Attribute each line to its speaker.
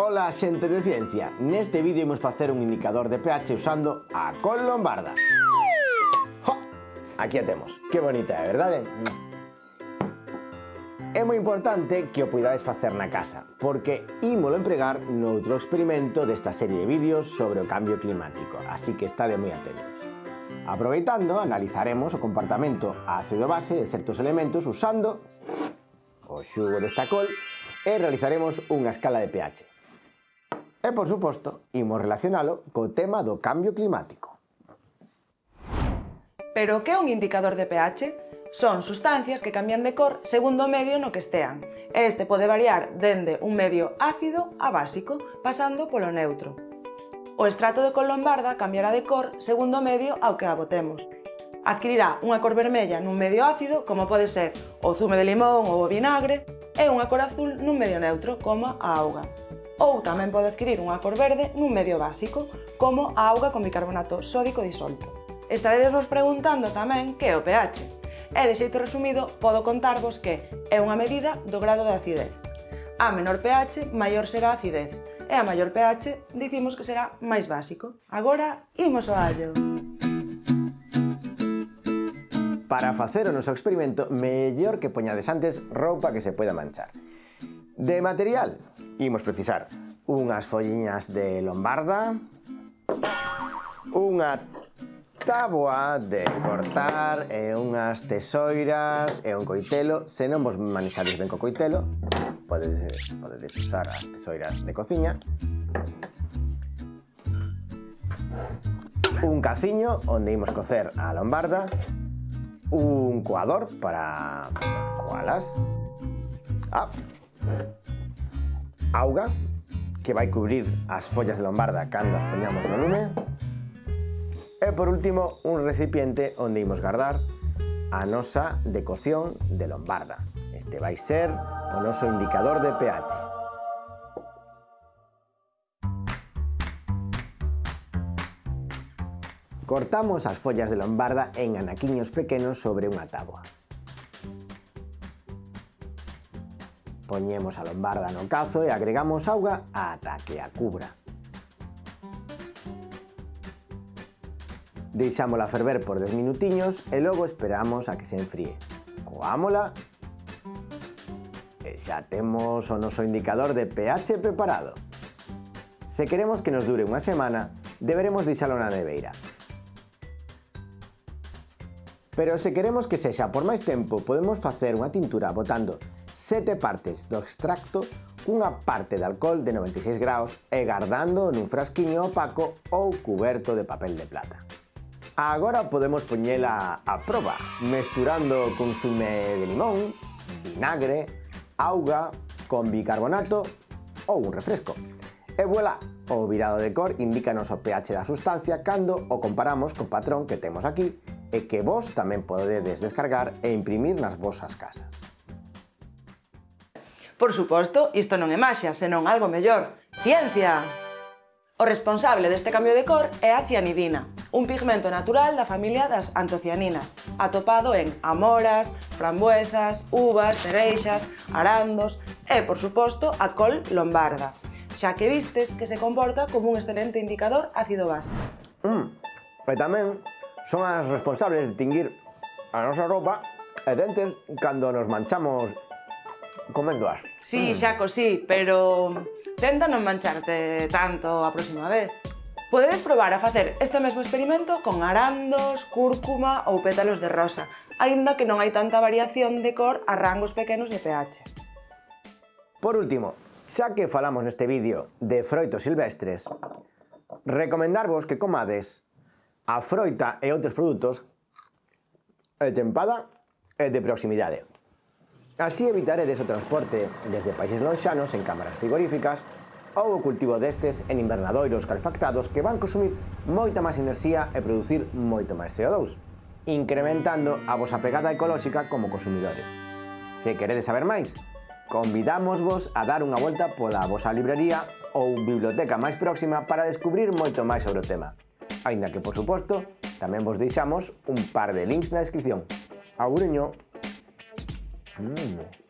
Speaker 1: Ola xente de ciencia, neste vídeo imos facer un indicador de pH usando a col lombarda. ¡Jo! Aquí a temos. Que bonita, é verdade? É moi importante que o poidades facer na casa, porque ímolo empregar noutro experimento desta serie de vídeos sobre o cambio climático, así que estade moi atentos. Aproveitando, analizaremos o comportamento ácido-base de certos elementos usando o xugo desta col e realizaremos unha escala de pH. E, por suposto, imos relacionalo co tema do cambio climático.
Speaker 2: Pero que é un indicador de pH? Son sustancias que cambian de cor segundo o medio no que estean. Este pode variar dende un medio ácido a básico, pasando polo neutro. O estrato de colombarda cambiará de cor segundo o medio ao que a botemos. Adquirirá unha cor vermella nun medio ácido, como pode ser o zume de limón ou o vinagre, e unha cor azul nun medio neutro, como a auga ou tamén pode adquirir unha cor verde nun medio básico, como a auga con bicarbonato sódico disolto. Estaredes vos preguntando tamén que é o pH. E, de xeito resumido, podo contarvos que é unha medida do grado de acidez. A menor pH, maior será a acidez, e a maior pH dicimos que será máis básico. Agora, imos ao allo!
Speaker 1: Para facer o noso experimento, mellor que poñades antes roupa que se poida manchar. De material, imos precisar unhas folliñas de lombarda, unha táboa de cortar e unhas tesoiras e un coitelo. Se non vos manexades ben co coitelo, podedes, podedes usar as tesoiras de cociña. Un caciño onde imos cocer a lombarda. Un coador para coalas. Ah, auga que vai cubrir as follas de lombarda cando as poñamos no lume. E por último un recipiente onde imos guardar a nosa decocción de lombarda. Este vai ser o noso indicador de pH. Cortamos as follas de lombarda en anaquiños pequenos sobre unha táboa. Poñemos a lombarda no cazo e agregamos auga ata que a cubra. Deixámola ferver por 10 minutiños e logo esperamos a que se enfríe. Coámola e xa temos o noso indicador de pH preparado. Se queremos que nos dure unha semana, deberemos deixalo na neveira, Pero se queremos que sexa por máis tempo, podemos facer unha tintura botando sete partes do extracto cunha parte de alcohol de 96 graus e guardando nun frasquiño opaco ou cuberto de papel de plata. Agora podemos poñela a proba, mesturando consume de limón, vinagre, auga, con bicarbonato ou un refresco. E voilà, o virado de cor indícanos o pH da sustancia cando o comparamos co patrón que temos aquí e que vos tamén podedes descargar e imprimir nas vosas casas.
Speaker 2: Por suposto, isto non é maxia, senón algo mellor. Ciencia! O responsable deste cambio de cor é a cianidina, un pigmento natural da familia das antocianinas, atopado en amoras, frambuesas, uvas, cereixas, arandos e, por suposto, a col lombarda, xa que vistes que se comporta como un excelente indicador ácido base.
Speaker 1: Mm, e tamén son as responsables de tinguir a nosa roupa e dentes cando nos manchamos Coméndoas.
Speaker 2: Sí, mm. Xaco, sí, pero tenta non mancharte tanto a próxima vez. Podedes probar a facer este mesmo experimento con arandos, cúrcuma ou pétalos de rosa, aínda que non hai tanta variación de cor a rangos pequenos de pH.
Speaker 1: Por último, xa que falamos neste vídeo de froitos silvestres, recomendarvos que comades a froita e outros produtos de tempada e de proximidade. Así evitaré o transporte desde países lonxanos en cámaras frigoríficas ou o cultivo destes en invernadoiros calfactados que van consumir moita máis enerxía e producir moito máis CO2, incrementando a vosa pegada ecolóxica como consumidores. Se queredes saber máis, convidamos vos a dar unha volta pola vosa librería ou biblioteca máis próxima para descubrir moito máis sobre o tema. Ainda que, por suposto, tamén vos deixamos un par de links na descripción. Aureño! Hum.